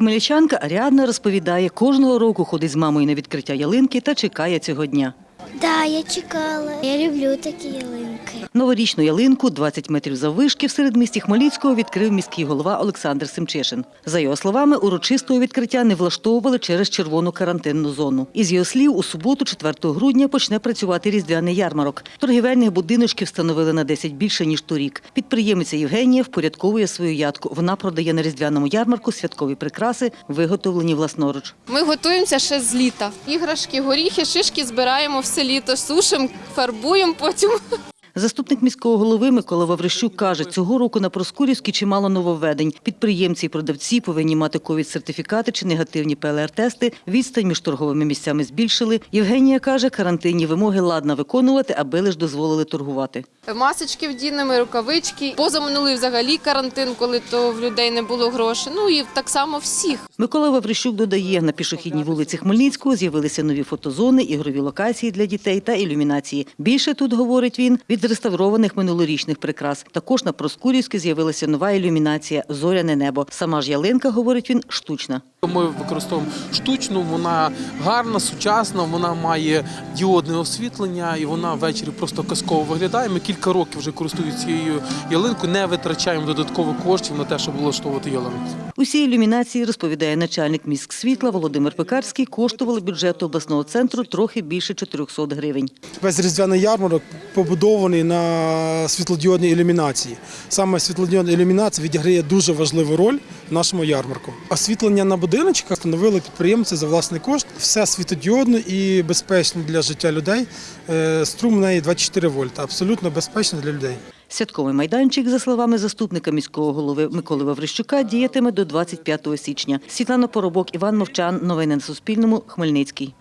Хмельничанка Аріадна розповідає, кожного року ходить з мамою на відкриття ялинки та чекає цього дня. Да, я чекала. Я люблю такі ялинки. Новорічну ялинку 20 метрів заввишки в середмісті Хмельницького відкрив міський голова Олександр Семчишин. За його словами, урочистого відкриття не влаштовували через червону карантинну зону. Із його слів, у суботу, 4 грудня, почне працювати різдвяний ярмарок. Торгівельних будиночків встановили на 10 більше ніж торік. Підприємиця Євгенія впорядковує свою ядку. Вона продає на різдвяному ярмарку святкові прикраси, виготовлені власноруч. Ми готуємося ще з літа. Іграшки, горіхи, шишки збираємо все літо, сушимо, фарбуємо потім. Заступник міського голови Микола Ваврищук каже, цього року на Проскурівській чимало нововведень. Підприємці і продавці повинні мати ковід-сертифікати чи негативні ПЛР-тести. Відстань між торговими місцями збільшили. Євгенія каже, карантинні вимоги ладна виконувати, аби лиш дозволили торгувати. Масочки вдінемо, рукавички. Позаминулий взагалі карантин, коли то в людей не було грошей. Ну і так само всіх. Микола Ваврищук додає, на пішохідній вулиці Хмельницького з'явилися нові фотозони, ігрові локації для дітей та ілюмінації. Більше тут, говорить він, від реставрованих минулорічних прикрас. Також на Проскурівській з'явилася нова ілюмінація Зоряне небо. Сама ж ялинка, говорить він, штучна. Ми використовуємо штучну, вона гарна, сучасна, вона має діодне освітлення і вона ввечері просто казково виглядає. Ми кілька років вже користуємося цією ялинкою, не витрачаємо додатково коштів на те, щоб влаштовувати ялинку. Усі ілюмінації, розповідає начальник міськсвітла Володимир Пекарський, коштували бюджету обласного центру трохи більше 400 гривень. Весь різдвяний ярмарок побудований на світлодіодній ілюмінації. Саме світлодіодна ілюмінація відіграє дуже важливу роль в нашому ярмарку. Освітлення на будиночках встановили підприємці за власний кошт. Все світлодіодно і безпечно для життя людей. Е, Струм неї 24 вольта, абсолютно безпечно для людей. Святковий майданчик, за словами заступника міського голови Миколи Ваврищука, діятиме до 25 січня. Світлана Поробок, Іван Мовчан. Новини на Суспільному. Хмельницький.